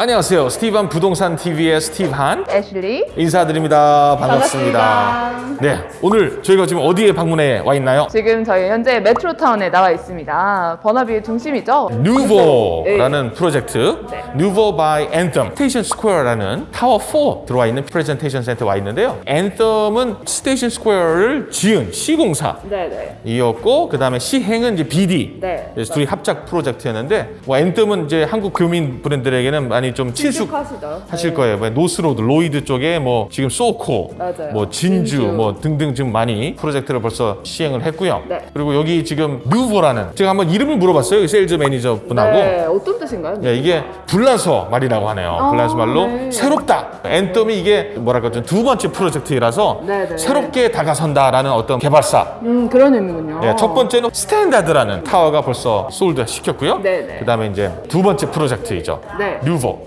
안녕하세요. 스티브한 부동산 TV의 스티브한 애슐리 인사드립니다. 반갑습니다. 반갑습니다. 네, 오늘 저희가 지금 어디에 방문해 와 있나요? 지금 저희 현재 메트로타운에 나와 있습니다 버나비의 중심이죠 Nuvo라는 프로젝트 네. Nuvo by Anthem Station Square라는 타워 4 들어와 있는 프레젠테이션 센터 와 있는데요. Anthem은 Station Square를 지은 시공사 네네 이었고 그 다음에 시행은 이제 Beedie 네. 둘이 합작 프로젝트였는데 뭐 Anthem은 이제 한국 교민 분들에게는 많이 좀 친숙 하시죠 하실 거예요. 뭐 North Road, Lougheed 쪽에 뭐 지금 SOCO, 맞아요. 뭐 진주, 진주. 뭐 등등 지금 많이 프로젝트를 벌써 시행을 했고요. 네. 그리고 여기 지금 Nuvo라는 제가 한번 이름을 물어봤어요. 이 세일즈 매니저 분하고. 네 어떤 뜻인가요? 예, 이게 불란서 말이라고 하네요. 아, 불란서 말로 네. 새롭다. Anthem이 이게 뭐랄까 좀 두 번째 프로젝트라서 네, 네. 새롭게 다가선다라는 어떤 개발사. 음 그런 의미군요 예, 첫 번째는 Standard라는 타워가 벌써 sold 시켰고요. 네, 네. 그다음에 이제 두 번째 프로젝트이죠. 네. Nuvo.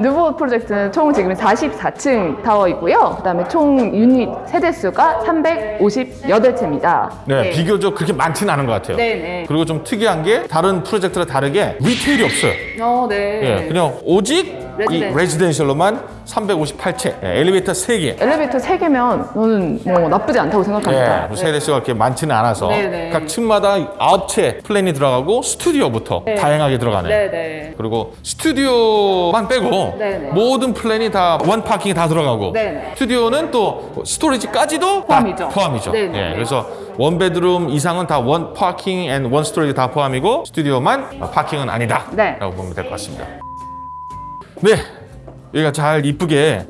Nuvo 프로젝트는 총 지금 44층 타워이고요 그 다음에 총 유닛 세대수가 358채입니다 네, 비교적 그렇게 많지는 않은 것 같아요. 네네 그리고 좀 특이한 게 다른 프로젝트랑 다르게 retail이 없어요. 어, 네. 예, 그냥 오직 이 residential. Residential로만 358채, 예, 엘리베이터 3개. 엘리베이터 3개면 저는 뭐 나쁘지 않다고 생각합니다 예, 세대수가 그렇게 많지는 않아서 네네. 각 층마다 9채 플랜이 들어가고 스튜디오부터 네. 다양하게 들어가네. 네네 그리고 스튜디오만 빼고 네네. 모든 플랜이 다 one parking이 다 들어가고 네네. 스튜디오는 또 storage까지도 다 포함이죠. 포함이죠. 예, 그래서 one bedroom 이상은 다 one parking and one storage 다 포함이고 스튜디오만 parking은 아니다. 네. 라고 보면 될 것 같습니다. 네, 여기가 잘 이쁘게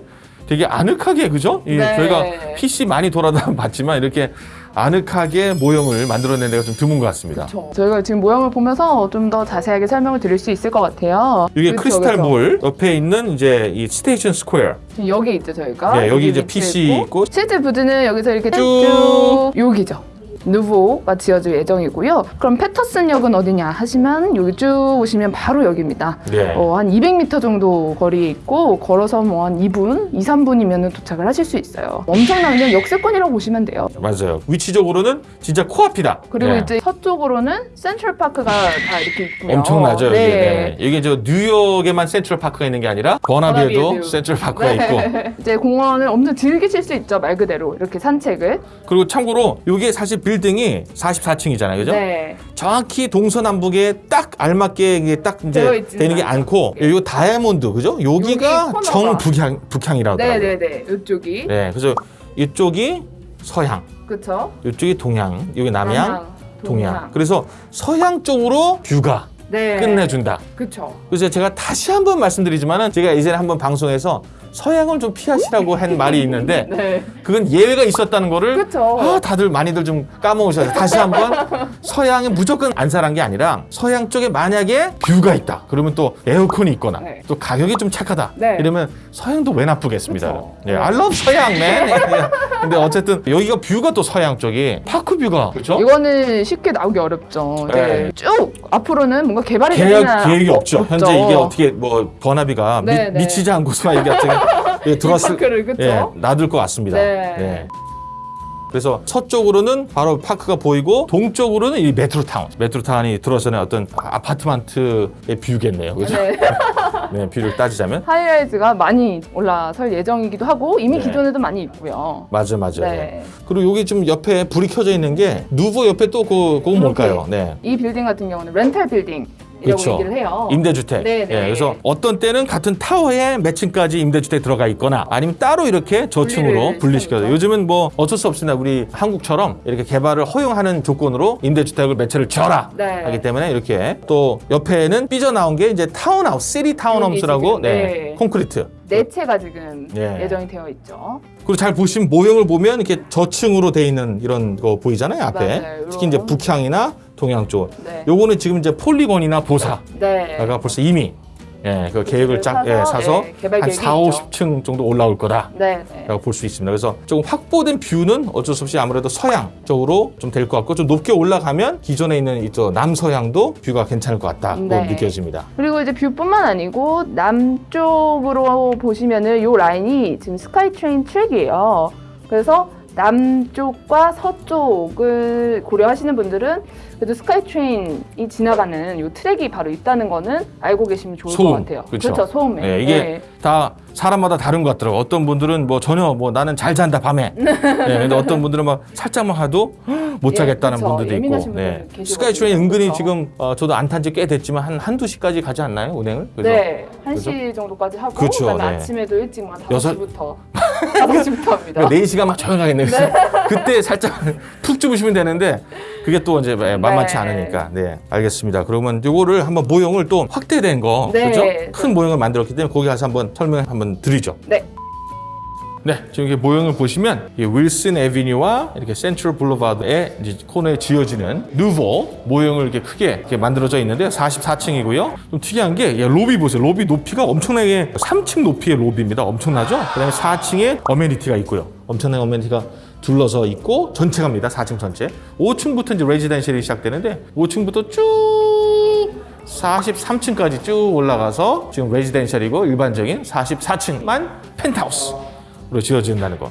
되게 아늑하게 그죠? 이 네. 저희가 PC 많이 돌아다 봤지만 이렇게 아늑하게 모형을 만들어낸 데가 좀 드문 것 같습니다. 저희가 지금 모형을 보면서 좀 더 자세하게 설명을 드릴 수 있을 것 같아요. 이게 그쵸, 크리스탈 그쵸. 몰 옆에 있는 이제 이 스테이션 스퀘어 여기 있죠 저희가. 네, 여기 이제 위치에 PC 있고. 실제 부드는 여기서 이렇게 쭉. 쭉 여기죠. 누보가 지어질 예정이고요. 그럼 패터슨 역은 어디냐 하시면 여기 쭉 오시면 바로 여기입니다. 네. 어, 한 200m 정도 거리에 있고 걸어서 뭐 한 2분, 2, 3분이면 도착을 하실 수 있어요. 엄청난 그냥 역세권이라고 보시면 돼요. 맞아요. 위치적으로는 진짜 코앞이다. 그리고 네. 이제 서쪽으로는 센트럴 파크가 다 이렇게 있고요. 엄청나죠. 이게. 네. 네. 이게 저 뉴욕에만 센트럴 파크가 있는 게 아니라 버나비에도 버나비에도. 센트럴 파크가 있고 네. 이제 공원을 엄청 즐기실 수 있죠 말 그대로 이렇게 산책을 그리고 참고로 이게 사실 빌딩이 44층이잖아요. 그죠? 네 정확히 동서남북에 딱 알맞게 이게 딱 이제 되는 게 않고 요 다이아몬드 그죠? 여기가 여기. 정북향 북향이라고 하더라고요. 네네 네 이쪽이 네. 그래서 이쪽이 서향, 그쵸 이쪽이 동향, 여기 남향, 남향, 동향. 동향. 그래서 서향 쪽으로 뷰가 네 끝내준다. 그쵸 그래서 제가 다시 한번 말씀드리지만은 제가 이전에 한번 방송에서 서향을 좀 피하시라고 한 말이 있는데 네 그건 예외가 있었다는 거를 그쵸. 아, 다들 많이들 좀 까먹으셔서 다시 한번 서향에 무조건 안 살 게 아니라 서향 쪽에 만약에 view가 있다 그러면 또 에어컨이 있거나 네. 또 가격이 좀 착하다 네. 이러면 서향도 왜 나쁘겠습니다. 예, I love 서향 man 근데 어쨌든 여기가 view가 또 서향 쪽이 park view가 그렇죠? 이거는 쉽게 나오기 어렵죠 네. 네. 쭉 앞으로는 뭔가 개발이 계획, 계획이 어- 없죠. 현재 이게 어떻게 뭐 버나비가 미, 네, 네. 미치지 않고서만 이게 예, 들어왔을 park를, 그쵸? 예, 놔둘 것 같습니다. 네. 그래서 서쪽으로는 바로 park가 보이고 동쪽으로는 이 메트로타운. 메트로타운이 들어서는 어떤 apartment의 view겠네요. 그죠? 네. 네, view를 따지자면. high-rise가 많이 올라설 예정이기도 하고 이미 네. 기존에도 많이 있고요 맞아, 맞아. 네. 그리고 여기 좀 옆에 불이 켜져 있는 게 Nuvo 옆에 또 그, 그거 뭘까요? 네. 이 빌딩 같은 경우는 rental building이라고 그렇죠. 얘기를 해요 임대주택. 네, 네. 예, 그래서 어떤 때는 같은 타워에 몇 층까지 임대주택 들어가 있거나 아니면 따로 이렇게 저층으로 분리시켜서. 요즘은 뭐 어쩔 수 없습니다. 우리 한국처럼 이렇게 개발을 허용하는 조건으로 임대주택을 몇 채를 줘라 네. 하기 때문에 이렇게 또 옆에는 삐져나온 게 이제 타운하우스, city townhouse라고 네, 네. 콘크리트. 네 채가 지금 예. 예정이 되어 있죠. 그리고 잘 보시면 모형을 보면 이렇게 저층으로 돼 있는 이런 거 보이잖아요 앞에. 맞아요. 특히 이제. 북향이나 동향 쪽. 네. 요거는 지금 이제 Polygon이나 Bosa. 네. 벌써 이미 예, 그 계획을 짝 사서, 예, 사서 예, 개발 한 계획이 4, 있죠. 50층 정도 올라올 거다라고 네. 네. 볼수 있습니다. 그래서 조금 확보된 view는 어쩔 수 없이 아무래도 서향 쪽으로 좀 될 것 같고 좀 높게 올라가면 기존에 있는 이쪽 남서향도 view가 괜찮을 것 같다고 네. 느껴집니다. 그리고 이제 view뿐만 아니고 남쪽으로 보시면은 요 라인이 지금 SkyTrain 트랙이에요. 그래서 남쪽과 서쪽을 고려하시는 분들은 그래도 SkyTrain이 지나가는 이 트랙이 바로 있다는 거는 알고 계시면 좋을 것 같아요. 그렇죠. 그렇죠, 소음에. 네, 이게 네. 다 사람마다 다른 것 같더라고. 어떤 분들은 뭐 전혀 뭐 나는 잘 잔다 밤에. 네, 근데 어떤 분들은 막 살짝만 해도 못 예, 자겠다는 그쵸. 분들도 있고. 네. SkyTrain 은근히. 지금 어, 저도 안 탄 지 꽤 됐지만 한 한두 시까지 가지 않나요 운행을? 그죠? 네, 1시 정도까지 하고 그렇죠, 그다음에 네. 아침에도 일찍 막 여섯- 5시부터 5시부터 합니다. 그러니까 4시간 막 조용하겠네요. 그때 살짝 푹 주무시면 되는데 그게 또 이제 만만치 네. 않으니까. 네, 알겠습니다. 그러면 이거를 한번 모형을 또 확대된 거, 네. 그죠? 큰 모형을 만들었기 때문에 거기 가서 한번 설명 한번 드리죠. 네. 네, 지금 이렇게 모형을 보시면 이 윌슨 에비뉴와 이렇게 센트럴 블루바드의 이제 코너에 지어지는 Nuvo 모형을 이렇게 크게 이렇게 만들어져 있는데 44층이고요. 좀 특이한 게 예, 로비 보세요. 로비 높이가 엄청나게 3층 높이의 로비입니다. 엄청나죠? 그다음에 4층에 amenity가 있고요. 엄청난 amenity가 둘러서 있고 전체 갑니다. 4층 전체. 5층부터 이제 residential이 시작되는데 5층부터 쭉 43층까지 쭉 올라가서 지금 residential이고 일반적인 44층만 펜트하우스 로 지어진다는 거.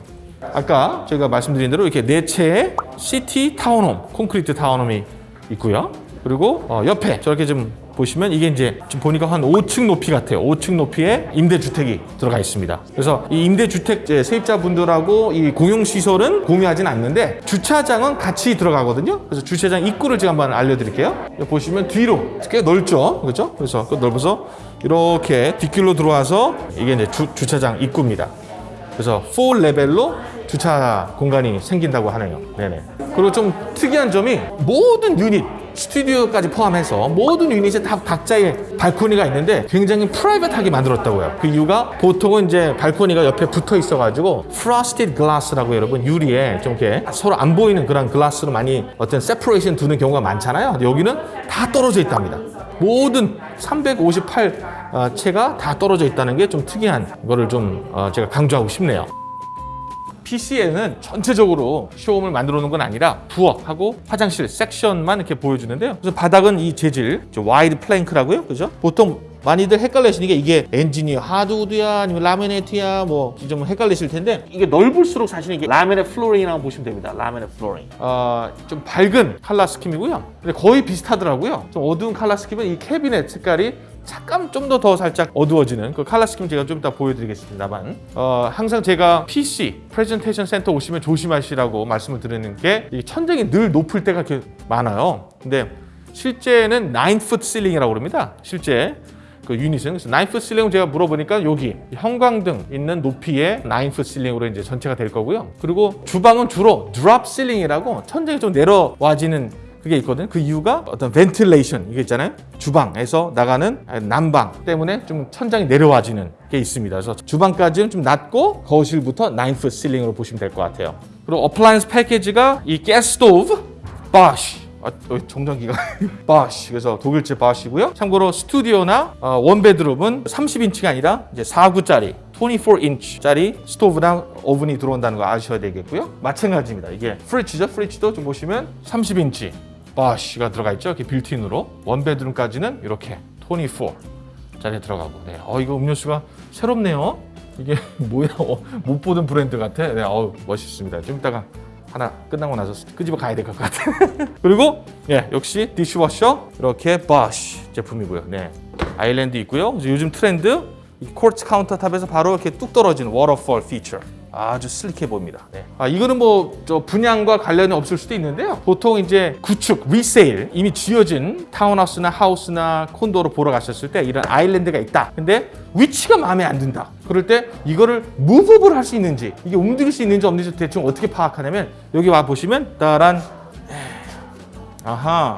아까 제가 말씀드린 대로 이렇게 네 채의 city townhome, concrete townhome이 있고요. 그리고 어, 옆에 저렇게 좀 보시면 이게 이제 지금 보니까 한 5층 높이 같아요. 5층 높이의 임대주택이 들어가 있습니다. 그래서 이 임대주택 세입자분들하고 이 공용시설은 공유하진 않는데 주차장은 같이 들어가거든요. 그래서 주차장 입구를 제가 한번 알려드릴게요. 보시면 뒤로 꽤 넓죠. 그렇죠? 그래서 그 넓어서 이렇게 뒷길로 들어와서 이게 이제 주, 주차장 입구입니다. 그래서 4레벨로 주차 공간이 생긴다고 하네요. 네네. 그리고 좀 특이한 점이 모든 유닛, 스튜디오까지 포함해서 모든 유닛에 다 각자의 발코니가 있는데 굉장히 private하게 만들었다고 요. 그 이유가 보통은 이제 발코니가 옆에 붙어 있어가지고 frosted glass라고 여러분 유리에 좀 이렇게 서로 안 보이는 그런 글라스로 많이 어떤 separation 두는 경우가 많잖아요. 여기는 다 떨어져 있답니다. 모든 358 어, 채가 다 떨어져 있다는 게 좀 특이한 거를 좀 어, 제가 강조하고 싶네요. PC에는 전체적으로 show home을 만들어 놓은 건 아니라 부엌하고 화장실 섹션만 이렇게 보여주는데요. 그래서 바닥은 이 재질, 저 wide plank라고요. 그죠? 보통 많이들 헷갈리시니까 이게 엔지니어 하드우드야 아니면 laminate야 뭐 좀 헷갈리실 텐데 이게 넓을수록 사실 이게 laminate flooring이라고 보시면 됩니다. laminate flooring. 어, 좀 밝은 칼라 스킴이고요. 근데 거의 비슷하더라고요. 좀 어두운 칼라 스킴은 이 캐비넷 색깔이 잠깐 좀 더 더 살짝 어두워지는 그 color scheme 제가 좀 이따 보여드리겠습니다만 어, 항상 제가 PC 프레젠테이션 센터 오시면 조심하시라고 말씀을 드리는 게이 천장이 늘 높을 때가 많아요. 근데 실제는 9foot ceiling이라고 그럽니다. 실제 그 유닛은 그래서 9foot ceiling은 제가 물어보니까 여기 형광등 있는 높이의 9foot ceiling으로 이제 전체가 될 거고요. 그리고 주방은 주로 drop ceiling이라고 천장이 좀 내려와지는 그게 있거든요. 그 이유가 어떤 ventilation 이게 있잖아요. 주방에서 나가는 난방 때문에 좀 천장이 내려와지는 게 있습니다. 그래서 주방까지는 좀 낮고 거실부터 9foot ceiling으로 보시면 될 것 같아요. 그리고 appliance 패키지가 이 가스 스토브, Bosch 아, 어, 정전기가 Bosch 그래서 독일제 Bosch고요. 참고로 스튜디오나 어, one bedroom은 30인치가 아니라 이제 4구짜리 24인치짜리 스토브나 오븐이 들어온다는 거 아셔야 되겠고요. 마찬가지입니다. 이게 fridge죠. fridge도 좀 보시면 30인치 Bosch가 들어가 있죠. 이렇게 built-in으로 one bedroom까지는 이렇게 24짜리 들어가고. 네. 어 이거 음료수가 새롭네요. 이게 뭐야? 어, 못 보던 브랜드 같아. 네, 어우 멋있습니다. 좀 이따가 하나 끝나고 나서 끄집어 가야 될 것 같아요. 그리고 예, 역시 dishwasher 이렇게 Bosch 제품이고요. 네. island 있고요. 요즘 트렌드 이 quartz countertop에서 바로 이렇게 뚝 떨어지는 waterfall feature. 아주 sleek해 보입니다. 네. 아, 이거는 뭐 저 분양과 관련이 없을 수도 있는데요. 보통 이제 구축, resale 이미 지어진 타운하우스나 house나 콘도로 보러 가셨을 때 이런 island가 있다. 근데 위치가 마음에 안 든다. 그럴 때 이거를 move up을 할수 있는지 이게 움직일 수 있는지 없는지 대충 어떻게 파악하냐면 여기 와 보시면 따란 아하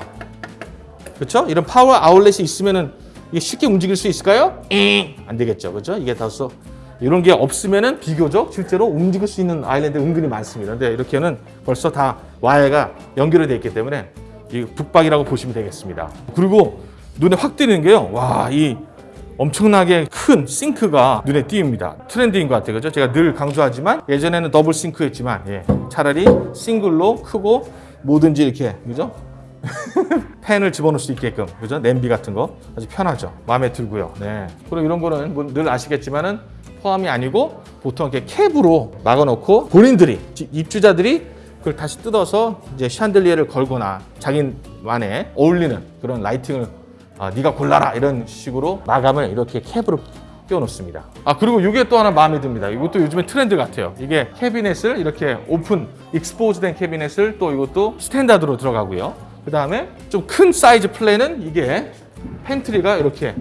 그렇죠? 이런 파워 아울렛이 있으면은 이게 쉽게 움직일 수 있을까요? 엥! 안 되겠죠, 그렇죠? 이게 다서 이런 게 없으면은 비교적 실제로 움직일 수 있는 island 은근히 많습니다. 근데 이렇게는 벌써 다 와이어가 연결이 되어 있기 때문에 이 붙박이라고 보시면 되겠습니다. 그리고 눈에 확 띄는 게요. 와, 이 엄청나게 큰 싱크가 눈에 띄입니다. 트렌드인 것 같아요. 그죠? 제가 늘 강조하지만 예전에는 더블 싱크였지만 예, 차라리 싱글로 크고 뭐든지 이렇게 그죠? 팬을 집어넣을 수 있게끔 그죠? 냄비 같은 거 아주 편하죠. 마음에 들고요. 네. 그리고 이런 거는 뭐 늘 아시겠지만은 포함이 아니고 보통 이렇게 캡으로 막아놓고 본인들이 지- 입주자들이 그걸 다시 뜯어서 이제 샹들리에를 걸거나 자기만의 어울리는 그런 lighting을 아, 네가 골라라 이런 식으로 마감을 이렇게 캡으로 끼워놓습니다. 아 그리고 이게 또 하나 마음에 듭니다. 이것도 요즘에 트렌드 같아요. 이게 캐비넷을 이렇게 오픈 expose된 캐비넷을 또 이것도 standard로 들어가고요. 그 다음에 좀 큰 사이즈 플랜은 이게 pantry가 이렇게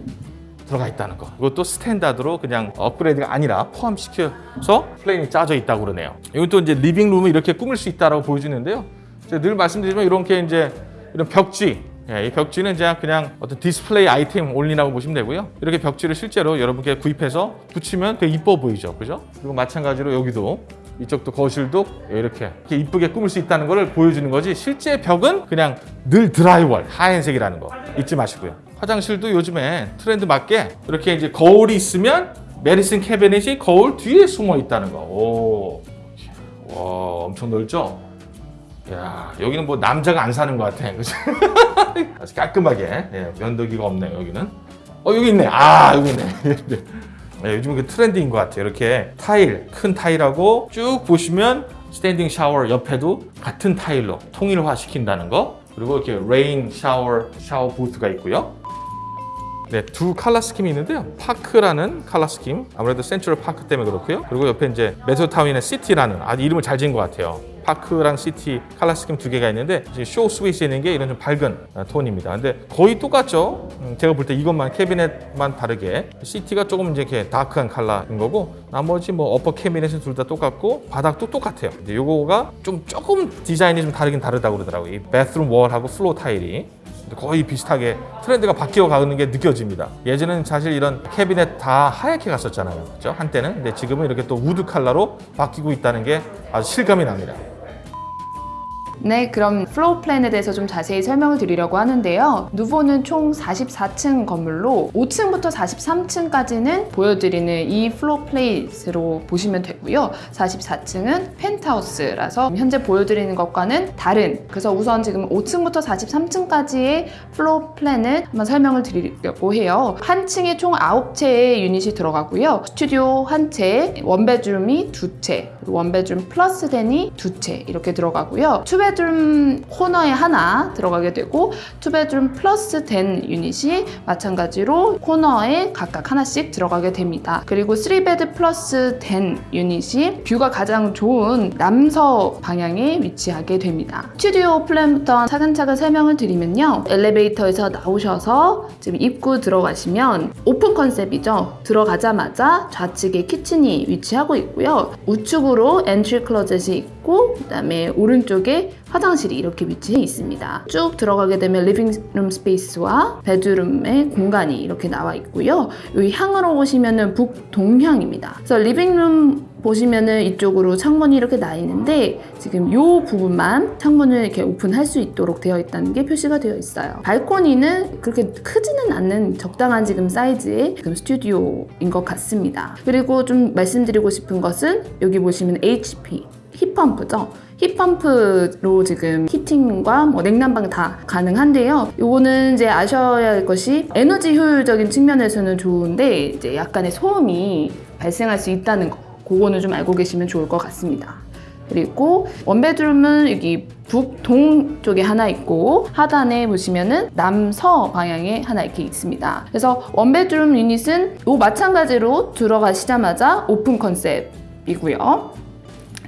들어가 있다는 거. 이것도 standard로 그냥 업그레이드가 아니라 포함시켜서 플랜이 짜져 있다고 그러네요. 이것도 이제 living room을 이렇게 꾸밀 수 있다라고 보여주는데요. 제가 늘 말씀드리지만 이렇게 이제 이런 벽지 예, 이 벽지는 그냥 그냥 어떤 디스플레이 아이템 only라고 보시면 되고요. 이렇게 벽지를 실제로 여러분께 구입해서 붙이면 되게 이뻐 보이죠, 그죠? 그리고 마찬가지로 여기도 이쪽도 거실도 이렇게 이렇게 이쁘게 꾸밀 수 있다는 것을 보여주는 거지 실제 벽은 그냥 늘 드라이월 하얀색이라는 거 잊지 마시고요. 화장실도 요즘에 트렌드 맞게 이렇게 이제 거울이 있으면 메디슨 캐비넷이 거울 뒤에 숨어 있다는 거. 오, 와 엄청 넓죠? 야 여기는 뭐 남자가 안 사는 것 같아. 그죠? 아주 깔끔하게 예, 면도기가 없네요 여기는. 어 여기 있네. 아 여기 있네. 네, 요즘 그 트렌드인 것 같아요. 이렇게 타일 큰 타일하고 쭉 보시면 standing shower 옆에도 같은 타일로 통일화 시킨다는 거. 그리고 이렇게 rain shower 샤워 부스가 있고요. 네, 두 color scheme이 있는데요. 파크라는 color scheme, 아무래도 센트럴 파크 때문에 그렇고요. 그리고 옆에 이제 메트로타운의 시티라는 아주 이름을 잘 지은 것 같아요. 파크랑 시티 color scheme 두 개가 있는데 이제 쇼 스위스에 있는 게 이런 좀 밝은 어, 톤입니다. 근데 거의 똑같죠. 음, 제가 볼 때 이것만 캐비넷만 다르게 시티가 조금 이제 이렇게 dark한 컬러인 거고 나머지 뭐 upper cabinet은 둘 다 똑같고 바닥도 똑같아요. 근데 요거가 좀 조금 디자인이 좀 다르긴 다르다고 그러더라고요. 이 bathroom wall하고 floor 타일이 거의 비슷하게 트렌드가 바뀌어 가는 게 느껴집니다. 예전에는 사실 이런 캐비넷 다 하얗게 갔었잖아요. 그죠? 한때는. 근데 지금은 이렇게 또 wood 컬러로 바뀌고 있다는 게 아주 실감이 납니다. 네, 그럼 floor plan에 대해서 좀 자세히 설명을 드리려고 하는데요. 누보는 총 44층 건물로 5층부터 43층까지는 보여드리는 이 floor plate로 보시면 되고요. 44층은 펜트하우스라서 현재 보여드리는 것과는 다른 그래서 우선 지금 5층부터 43층까지의 floor plan을 한번 설명을 드리려고 해요. 한 층에 총 9채의 유닛이 들어가고요. 스튜디오 한 채, one bedroom이 두 채, one bedroom plus den이 두 채 이렇게 들어가고요. two bedroom 코너에 하나 들어가게 되고 two bedroom plus den 유닛이 마찬가지로 코너에 각각 하나씩 들어가게 됩니다. 그리고 3 bed plus den 유닛이 view가 가장 좋은 남서 방향에 위치하게 됩니다. 스튜디오 플랜부터 차근차근 설명을 드리면요. 엘리베이터에서 나오셔서 지금 입구 들어가시면 open concept이죠. 들어가자마자 좌측에 kitchen이 위치하고 있고요. 우측으로 entry closet이 있고 그 다음에 오른쪽에 화장실이 이렇게 위치해 있습니다. 쭉 들어가게 되면 living room space와 bedroom의 공간이 이렇게 나와 있고요. 여기 향으로 보시면은 북동향입니다. 그래서 living room 보시면은 이쪽으로 창문이 이렇게 나 있는데 지금 이 부분만 창문을 이렇게 오픈할 수 있도록 되어 있다는 게 표시가 되어 있어요. 발코니는 그렇게 크지는 않는 적당한 지금 사이즈의 지금 스튜디오인 것 같습니다. 그리고 좀 말씀드리고 싶은 것은 여기 보시면 HP 힙펌프죠. 힙펌프로 지금 히팅과 뭐 냉난방 다 가능한데요. 요거는 이제 아셔야 할 것이 에너지 효율적인 측면에서는 좋은데 이제 약간의 소음이 발생할 수 있다는 거. 그거는 좀 알고 계시면 좋을 것 같습니다. 그리고 원베드룸은 여기 북동 쪽에 하나 있고 하단에 보시면은 남서 방향에 하나 이렇게 있습니다. 그래서 원베드룸 유닛은 요 마찬가지로 들어가시자마자 open concept이고요.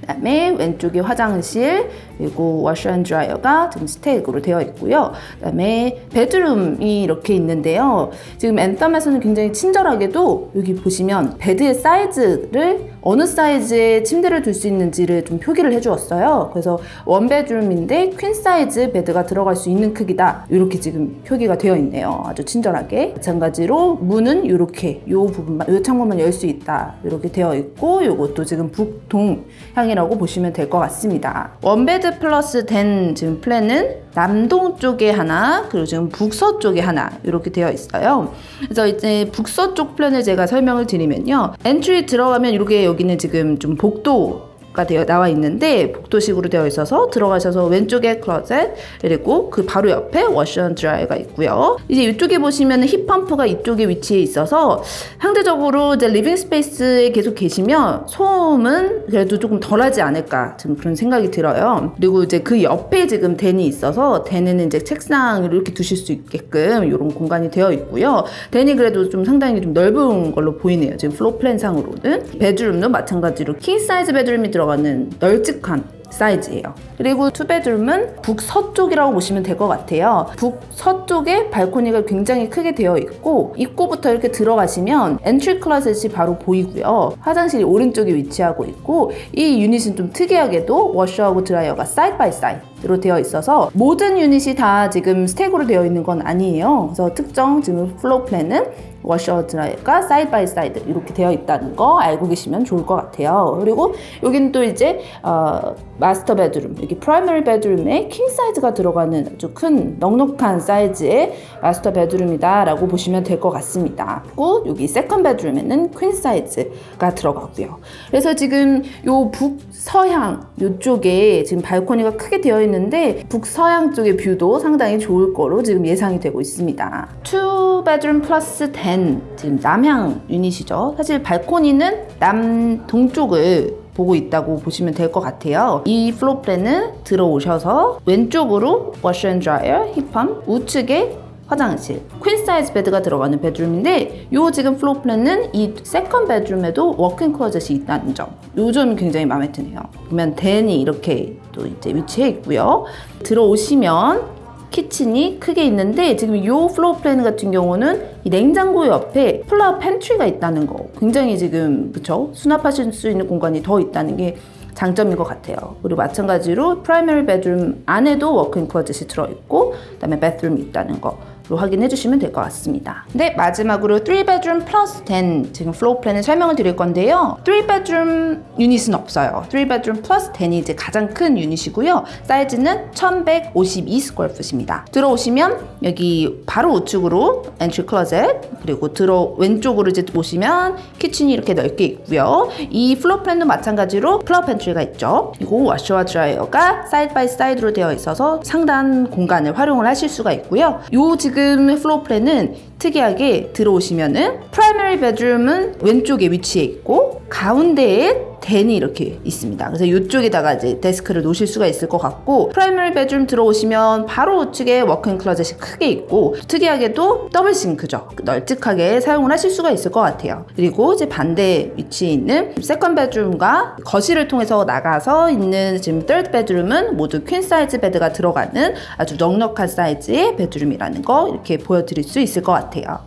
그다음에 왼쪽에 화장실 그리고 washer and dryer가 지금 stacked로 되어 있고요. 그다음에 bedroom이 이렇게 있는데요. 지금 Anthem에서는 굉장히 친절하게도 여기 보시면 bed의 사이즈를 어느 사이즈의 침대를 둘 수 있는지를 좀 표기를 해주었어요. 그래서 one bedroom인데 queen size bed가 들어갈 수 있는 크기다. 이렇게 지금 표기가 되어 있네요. 아주 친절하게. 마찬가지로 문은 이렇게 이 부분만, 이 창문만 열 수 있다. 이렇게 되어 있고 이것도 지금 북동 향이라고 보시면 될 것 같습니다. one bed plus den 지금 plan은 남동 쪽에 하나 그리고 지금 북서 쪽에 하나 이렇게 되어 있어요. 그래서 이제 북서 쪽 plan을 제가 설명을 드리면요. entry 들어가면 이렇게 여기는 지금 좀 복도 가 되어 나와 있는데 복도식으로 되어 있어서 들어가셔서 왼쪽에 closet 그리고 그 바로 옆에 washer dryer가 있고요. 이제 이쪽에 보시면 heat pump가 이쪽에 위치해 있어서 상대적으로 이제 living space에 계속 계시면 소음은 그래도 조금 덜하지 않을까 지금 그런 생각이 들어요. 그리고 이제 그 옆에 지금 den이 있어서 den에는 이제 책상을 이렇게 두실 수 있게끔 이런 공간이 되어 있고요. den이 그래도 좀 상당히 좀 넓은 걸로 보이네요. 지금 floor plan상으로는 bedroom도 마찬가지로 king size bedroom이 들어 가는 널찍한 사이즈예요. 그리고 two bedroom은 북서쪽이라고 보시면 될 것 같아요. 북서쪽에 발코니가 굉장히 크게 되어 있고 입구부터 이렇게 들어가시면 entry closet이 바로 보이고요. 화장실이 오른쪽에 위치하고 있고 이 유닛은 좀 특이하게도 washer하고 dryer가 side by side 로 되어 있어서 모든 유닛이 다 지금 stack으로 되어 있는 건 아니에요. 그래서 특정 지금 floor plan은 washer dryer가 side by side 이렇게 되어 있다는 거 알고 계시면 좋을 것 같아요. 그리고 여기는 또 이제 어, master bedroom, 여기 primary bedroom에 king size가 들어가는 아주 큰 넉넉한 사이즈의 master bedroom이다 라고 보시면 될 것 같습니다. 그리고 여기 second bedroom에는 queen size가 들어가고요. 그래서 지금 요 북서향 요쪽에 지금 발코니가 크게 되어 있는 데 북서향 쪽의 뷰도 상당히 좋을 거로 지금 예상이 되고 있습니다. 2 bedroom plus den 지금 남향 유닛이죠. 사실 발코니는 남동쪽을 보고 있다고 보시면 될 것 같아요. 이 floor plan은 들어오셔서 왼쪽으로 washer and dryer, heat pump, 우측에 화장실, queen size bed가 들어가는 bedroom인데 요 지금 floor plan은 이 second bedroom에도 walk-in closet이 있다는 점. 요 점이 굉장히 마음에 드네요. 보면 den이 이렇게 또 이제 위치해 있고요. 들어오시면 kitchen이 크게 있는데 지금 이 floor plan 같은 경우는 이 냉장고 옆에 pull-out pantry가 있다는 거 굉장히 지금 그쵸 수납하실 수 있는 공간이 더 있다는 게 장점인 것 같아요. 그리고 마찬가지로 primary bedroom 안에도 walk-in closet이 들어있고 그 다음에 bedroom이 있다는 거. 로 확인해 주시면 될 것 같습니다. 네, 마지막으로 3 bedroom plus den 지금 floor plan을 설명을 드릴 건데요. 3 bedroom 유닛은 없어요. 3 bedroom plus den이 이제 가장 큰 유닛이고요. 사이즈는 1152 square foot입니다. 들어오시면 여기 바로 우측으로 entry closet 그리고 들어 왼쪽으로 이제 보시면 kitchen이 이렇게 넓게 있고요. 이 floor plan도 마찬가지로 pull-out pantry가 있죠. 그리고 washer와 dryer가 side by side로 되어 있어서 상단 공간을 활용을 하실 수가 있고요. 요 지금 floor plan은 특이하게 들어오시면은 primary bedroom은 왼쪽에 위치해 있고 가운데에 den이 이렇게 있습니다. 그래서 이쪽에다가 이제 데스크를 놓으실 수가 있을 것 같고 primary bedroom 들어오시면 바로 우측에 walk-in closet이 크게 있고 특이하게도 double sink죠. 널찍하게 사용을 하실 수가 있을 것 같아요. 그리고 이제 반대 위치에 있는 second bedroom과 거실을 통해서 나가서 있는 지금 third 베드룸은 모두 queen size bed가 들어가는 아주 넉넉한 사이즈의 bedroom이라는 거 이렇게 보여드릴 수 있을 것 같아요. thiểu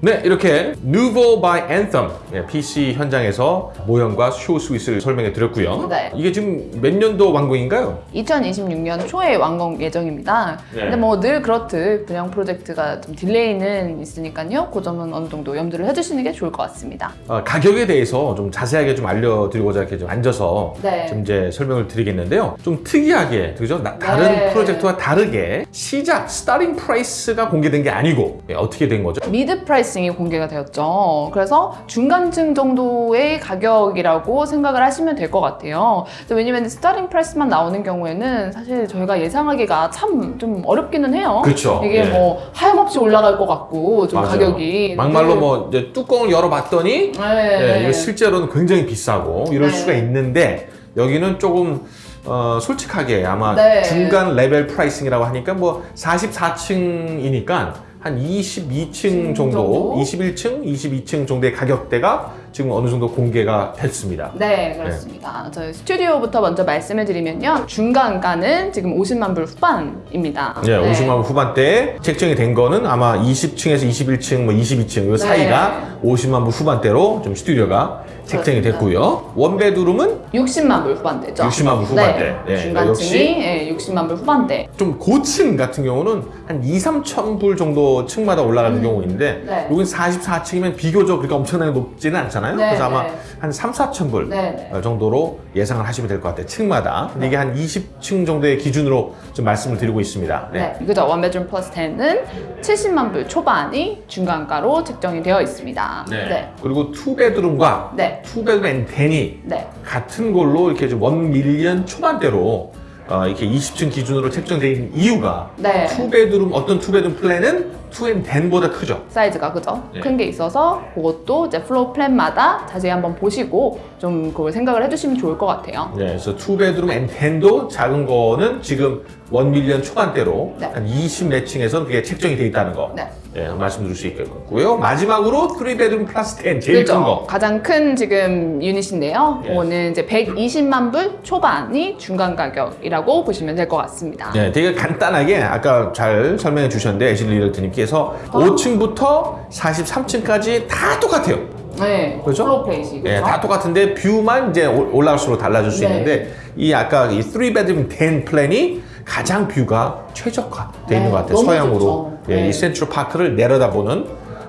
네, 이렇게 Nouveau by Anthem 예, PC 현장에서 모형과 쇼 스위스를 설명해 드렸고요. 네. 이게 지금 몇 년도 완공인가요? 2026년 초에 완공 예정입니다. 네. 근데 뭐 늘 그렇듯 분양 프로젝트가 좀 delay는 있으니까요. 그 점은 어느 정도 염두를 해주시는 게 좋을 것 같습니다. 어, 가격에 대해서 좀 자세하게 좀 알려드리고자 이렇게 좀 앉아서 네. 좀 이제 설명을 드리겠는데요. 좀 특이하게 그죠? 나- 다른 네. 프로젝트와 다르게 시작 starting price가 공개된 게 아니고 예, 어떻게 된 거죠? mid pricing이 공개가 되었죠. 그래서 중간층 정도의 가격이라고 생각을 하시면 될 것 같아요. 왜냐면 starting price만 나오는 경우에는 사실 저희가 예상하기가 참 좀 어렵기는 해요. 그렇죠. 이게 예. 뭐 하염없이 올라갈 것 같고 좀 맞아요. 가격이 막말로 네. 뭐 이제 뚜껑을 열어봤더니 네. 예, 이거 실제로는 굉장히 비싸고 이럴 네. 수가 있는데 여기는 조금 어, 솔직하게 아마 네. 중간 레벨 pricing이라고 하니까 뭐 44층이니까 한 22층 정도, 정도? 21층, 22층 정도의 가격대가 지금 어느 정도 공개가 됐습니다. 네, 그렇습니다. 저희 스튜디오부터 먼저 말씀을 드리면요. 중간가는 지금 50만 불 후반입니다. 예, 50만 원 후반대에 책정이 된 거는 아마 20층에서 21층, 뭐 22층 이 사이가 50만 원 후반대로 좀 스튜디오가 책정이 네. 됐고요. one bedroom은 60만 불 후반대죠. 60만 불 후반대. 네, 네, 중간층이 예, 60만 불 후반대. 좀 고층 같은 경우는 한 2, 3천 불 정도 층마다 올라가는 경우 있는데 네. 여긴 44층이면 비교적 그렇게 엄청나게 높지는 않잖아요. 네, 그래서 아마 네. 한 3, 4천 불 네, 네. 정도로 예상을 하시면 될 것 같아요. 층마다. 근데 이게 한 20층 정도의 기준으로 좀 말씀을 드리고 있습니다. 네. 그죠. 원베드룸 플러스 10은 70만 불 초반이 중간가로 책정이 되어 있습니다. 네. 그리고 two bedroom과 네. two bedroom and den이 네. 같은 걸로 이렇게 좀 one million 초반대로 어, 이렇게 20층 기준으로 있는 이유가 네. 투베드룸 어떤 투베드룸 플랜은 투앤 덴보다 크죠. 사이즈가 그죠? 네. 큰게 있어서 그것도 이제 floor plan마다 자세히 한번 보시고 좀 그걸 생각을 해주시면 좋을 것 같아요. 네, 그래서 two bedroom and den도 작은 거는 지금 one million 초반대로 네. 한 20몇 층에서 그게 책정이 돼 있다는 거 네. 네, 말씀드릴 수 있겠고요. 마지막으로 3 bedroom plus den 제일 큰 거. 가장 큰 지금 유닛인데요. 예. 이거는 이제 120만 불 초반이 중간 가격이라고 보시면 될 것 같습니다. 네, 되게 간단하게 아까 잘 설명해 주셨는데 애슐리 realtor님께서 5층부터 43층까지 다 똑같아요. 네. 그죠? floor plan이. 그죠? 네, 다 똑같은데 view만 이제 올- 올라갈수록 달라질 수 네. 있는데 이 아까 이 3 bedroom den plan이 가장 view가 최적화되어 있는 네, 것 같아요. 서향으로. 예, 네. 이 센트럴 파크를 내려다보는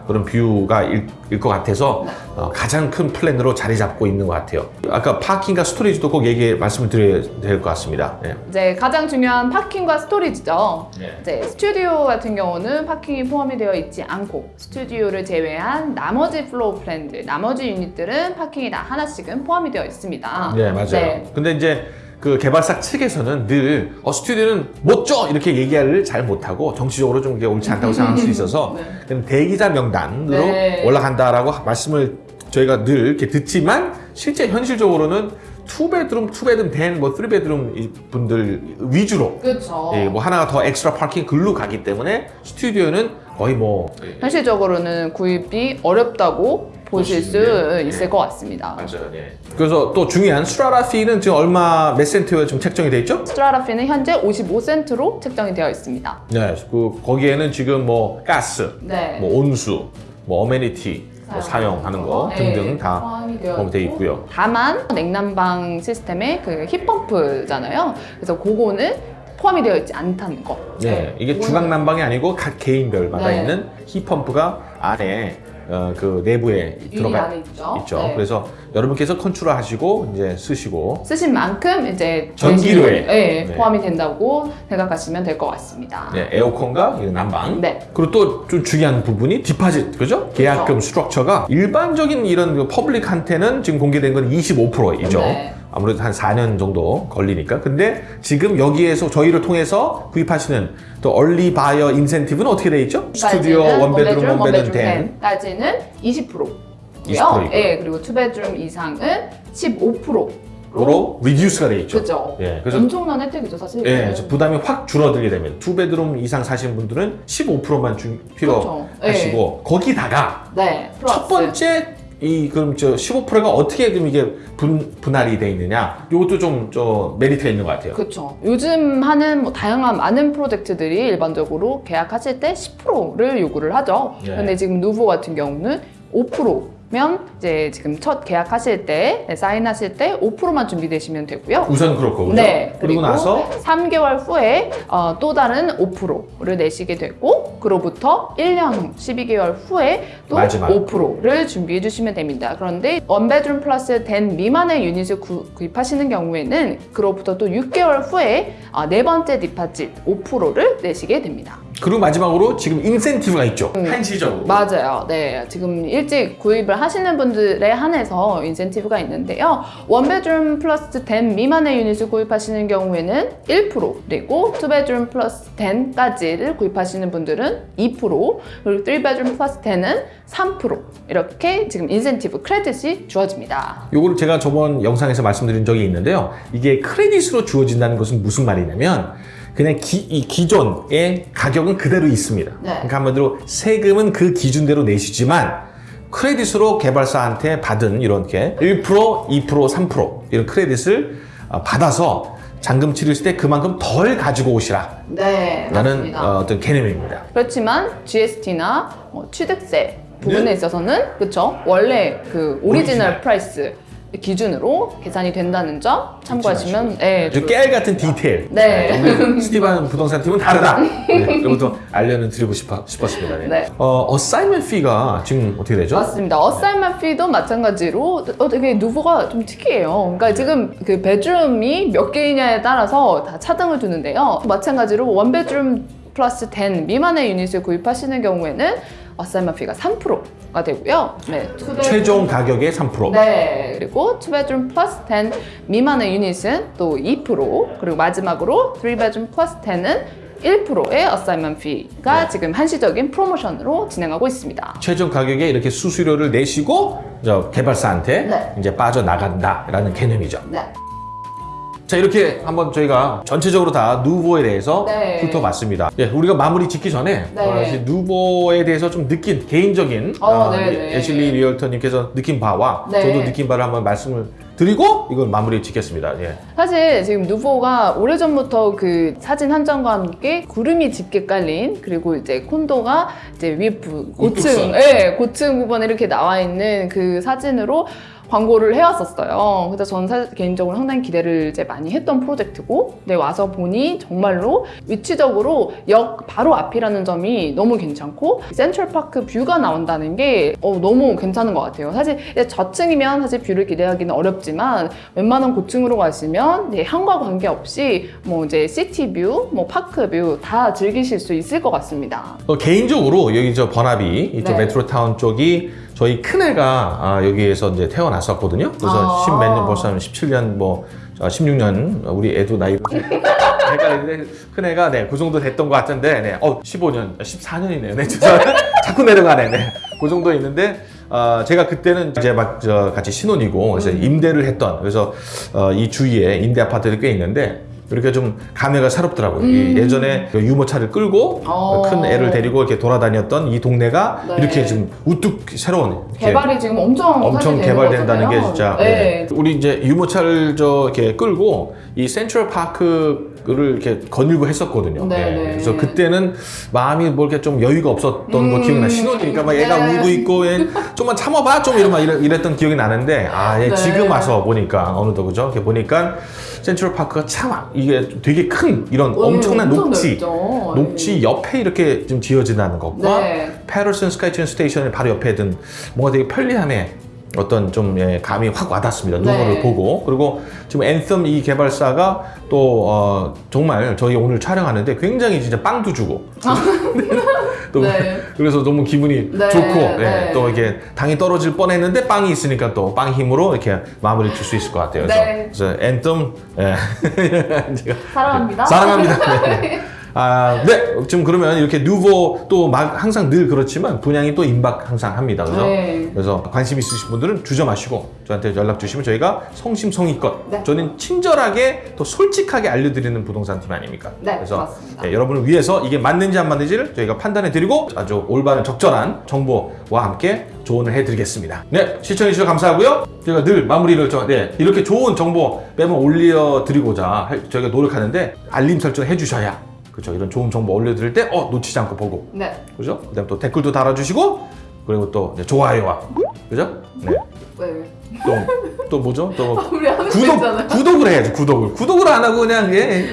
그런 view가 일것 같아서 네. 어, 가장 큰 플랜으로 자리 잡고 있는 것 같아요. 아까 parking과 storage도 꼭 얘기 말씀을 드려야 될 것 같습니다. 예. 이제 가장 중요한 parking과 storage죠. 네. 이제 스튜디오 같은 경우는 parking이 포함이 되어 있지 않고 스튜디오를 제외한 나머지 floor plan들, 나머지 유닛들은 parking이 다 하나씩은 포함이 되어 있습니다. 네, 맞아요. 네. 근데 이제 그 개발사 측에서는 늘 어, 스튜디오는 못 줘! 이렇게 얘기를 잘 못하고 정치적으로 좀 이게 옳지 않다고 생각할 수 있어서 네. 대기자 명단으로 네. 올라간다라고 말씀을 저희가 늘 이렇게 듣지만 실제 현실적으로는 two bedroom, two bedroom den 뭐 three bedroom 이 분들 위주로 그렇죠. 예, 뭐 하나가 더 extra parking 글로 가기 때문에 스튜디오는 거의 뭐 현실적으로는 구입이 어렵다고 보실 수수 있는, 있을 예. 것 같습니다. 맞아요. 예. 그래서 또 중요한 수라라 피는 지금 얼마 몇 센트에 지금 책정이 돼 있죠? 스트라라피는 현재 55센트로 책정이 되어 있습니다. 네, 그 거기에는 지금 뭐 가스, 네. 뭐 온수, 뭐 어메니티 뭐 사용하는 거 네, 등등 다 되어 있고. 있고요. 다만 냉난방 시스템의 그 힙펌프잖아요. 그래서 그거는 포함이 되어 있지 않다는 거. 네, 이게 그거는- 주각 난방이 아니고 각 개인별마다 네. 있는 힙펌프가 안에 어, 그 내부에 들어가 있죠. 있죠. 네. 그래서 여러분께서 컨트롤 하시고 이제 쓰시고 쓰신 만큼 이제 전기료에. 네, 네. 포함이 된다고 생각하시면 될 것 같습니다. 네, 에어컨과 이 난방. 네. 그리고 또 좀 중요한 부분이 deposit, 그죠? 계약금 structure가 일반적인 이런 그 public한테는 지금 공개된 건 25%이죠. 네. 아무래도 한 4년 정도 걸리니까. 근데 지금 여기에서 저희를 통해서 구입하시는 또 early buyer incentive는 어떻게 돼 있죠? 스튜디오, one bedroom, one bedroom den. den까지는 20%고요. 20% 이고요. 예, 그리고 two bedroom 이상은 15%로 으로 reduce가 돼 있죠. 그죠. 예, 그래서 엄청난 혜택이죠, 사실. 예, 그래서 부담이 확 줄어들게 되면 two bedroom 이상 사시는 분들은 15%만 주, 그렇죠. 필요하시고 거기다가 네, 첫. 번째 이 그럼 저 15%가 어떻게 그럼 이게 분 분할이 돼 있느냐? 이것도 좀 저 메리트가 있는 것 같아요. 그렇죠. 요즘 하는 뭐 다양한 많은 프로젝트들이 일반적으로 계약하실 때 10%를 요구를 하죠. 예. 근데 지금 누보 같은 경우는 5%면 이제 지금 첫 계약하실 때 네, 사인하실 때 5%만 준비되시면 되고요. 우선 그렇고 그죠? 네. 그리고 나서 3개월 후에 어, 또 다른 5%를 내시게 되고 그로부터 1년 12개월 후에 또 마지막. 5%를 준비해 주시면 됩니다. 그런데 원베드룸 플러스 된 미만의 유닛을 구, 구입하시는 경우에는 그로부터 또 6개월 후에 어, 네 번째 디파짓 5%를 내시게 됩니다. 그리고 마지막으로 지금 인센티브가 있죠. 한시적으로. 맞아요. 네. 지금 일찍 구입을 하시는 분들에 한해서 인센티브가 있는데요. one bedroom plus den 미만의 유닛을 구입하시는 경우에는 1% 그리고 two bedroom plus den까지를 구입하시는 분들은 2% 그리고 3 bedroom plus den은 3% 이렇게 지금 인센티브 credit이 주어집니다. 요거를 제가 저번 영상에서 말씀드린 적이 있는데요. 이게 credit으로 주어진다는 것은 무슨 말이냐면 그냥 기, 이 기존의 가격은 그대로 있습니다. 네. 그러니까 한마디로 세금은 그 기준대로 내시지만 credit으로 개발사한테 받은 이렇게 1%, 2%, 3% 이런 credit을 어, 받아서 잔금 치르실 때 그만큼 덜 가지고 오시라 네, 라는 어, 어떤 개념입니다. 그렇지만 GST나 취득세 부분에 있어서는 그쵸 원래 그 original original. price 기준으로 계산이 된다는 점 참고하시면 네, 깨알 같은 디테일. 네. 오늘 스티반 부동산 팀은 다르다. 네, 그것도 알려는 드리고 싶어, 싶었습니다. 네. 네. 어, assignment fee가 지금 어떻게 되죠? 맞습니다. assignment fee도 마찬가지로 어, 되게 누보가 좀 특이해요. 그러니까 지금 그 베드룸이 몇 개이냐에 따라서 다 차등을 두는데요. 마찬가지로 one bedroom plus den 미만의 유닛을 구입하시는 경우에는 assignment fee가 3%가 되고요. 네. 최종 가격의 3%. 네, 그리고 2 bedroom plus den 미만의 유닛은 또 2% 그리고 마지막으로 3 bedroom plus den은 1%의 assignment fee가 네. 지금 한시적인 프로모션으로 진행하고 있습니다. 최종 가격에 이렇게 수수료를 내시고 저 개발사한테 네. 이제 빠져나간다라는 개념이죠. 네. 자 이렇게 한번 저희가 전체적으로 다 누보에 대해서 네. 훑어봤습니다. 예, 우리가 마무리 짓기 전에 네. 어, 누보에 대해서 좀 느낀 개인적인 어, 어. 애슐리 realtor님께서 느낀 바와 네. 저도 느낀 바를 한번 말씀을 드리고 이걸 마무리 짓겠습니다. 예. 사실 지금 누보가 오래전부터 그 사진 한 장과 함께 구름이 짙게 깔린 그리고 이제 콘도가 이제 위에 부, 고층. 예, 고층 부분에 이렇게 나와 있는 그 사진으로 광고를 해왔었어요. 그래서 저는 사실 개인적으로 상당히 기대를 이제 많이 했던 프로젝트고, 근데 와서 보니 정말로 위치적으로 역 바로 앞이라는 점이 너무 괜찮고 센트럴파크 뷰가 나온다는 게 어, 너무 괜찮은 것 같아요. 사실 저층이면 사실 view를 기대하기는 어렵지만 웬만한 고층으로 가시면 향과 관계없이 뭐 이제 city view, 뭐 park view 다 즐기실 수 있을 것 같습니다. 어, 개인적으로 여기 저 버나비 이쪽 네. 메트로타운 쪽이 저희 큰애가 아, 여기에서 이제 태어났었거든요. 그래서 아. 십몇 년 벌써 한 17년 뭐 16년 우리 애도 나이 헷갈리는데 큰애가 네, 그 정도 됐던 것 같은데 네. 어, 15년, 14년이네요. 네, 죄송합니다. 자꾸 내려가네. 네. 그 정도 있는데 어, 제가 그때는 이제 막 저 같이 신혼이고 그래서 음. 임대를 했던 그래서 어, 이 주위에 임대 아파트들이 꽤 있는데 이렇게 좀 감회가 새롭더라고요. 이 예전에 그 유모차를 끌고 음. 어. 큰 애를 데리고 이렇게 돌아다녔던 이 동네가 네. 이렇게 좀 우뚝 새로운 개발이 지금 엄청 엄청 개발된다는 게. 진짜 네. 네. 우리 이제 유모차를 저 이렇게 끌고 이 센트럴 파크 를 이렇게 거닐고 했었거든요. 네, 네. 네. 그래서 그때는 마음이 뭐 이렇게 좀 여유가 없었던 거 음. 기억나. 신혼이니까 막 애가 네. 울고 있고 얘 좀만 참아봐 좀막 이랬- 이랬 던 기억이 나는데 아얘 네. 지금 와서 보니까 어느덧 그죠? 이렇게 보니까 Central Park가 참 이게 되게 큰 이런 어, 엄청난 엄청 녹지 넓죠. 녹지 옆에 이렇게 좀 지어진다는 것과 네. Patterson SkyTrain Station의 바로 옆에 든 뭔가 되게 편리함에 어떤 좀 예, 감이 확 와닿습니다. 네. 누구를 보고 그리고 지금 Anthem 이 개발사가 또 어, 정말 저희 오늘 촬영하는데 굉장히 진짜 빵도 주고 또 네. 그래서 너무 기분이 네, 좋고 네. 예, 또 이렇게 당이 떨어질 뻔했는데 빵이 있으니까 또 빵 힘으로 이렇게 마무리 줄 수 있을 것 같아요. 그래서, 네. 그래서 앤썸 예. 사랑합니다. 사랑합니다. 네. 아, 네. 지금 그러면 이렇게 누보 또 막 항상 늘 그렇지만 분양이 또 임박 항상 합니다. 그래서 네. 그래서 관심 있으신 분들은 주저 마시고 저한테 연락 주시면 저희가 성심성의껏 네. 저는 친절하게 또 솔직하게 알려드리는 부동산 팀 아닙니까? 네, 그래서 맞습니다. 네, 여러분을 위해서 이게 맞는지 안 맞는지를 저희가 판단해 드리고 아주 올바른 적절한 정보와 함께 조언을 해드리겠습니다. 네, 시청해 주셔서 감사하고요. 저희가 늘 마무리를 좀, 네, 이렇게 좋은 정보 매번 올려드리고자 할- 저희가 노력하는데 알림 설정 해주셔야 그렇죠. 이런 좋은 정보 올려드릴 때 어, 놓치지 않고 보고 네. 그죠? 그다음 또 댓글도 달아주시고 그리고 또 이제 좋아요와 그죠? 네. 왜? 또, 또 뭐죠? 또거 구독. 구독을 해야지 구독을 구독을 안 하고 그냥 예.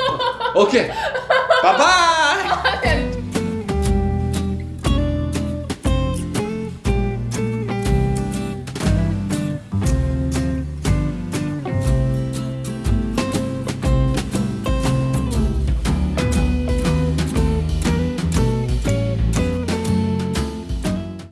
오케이 바이바이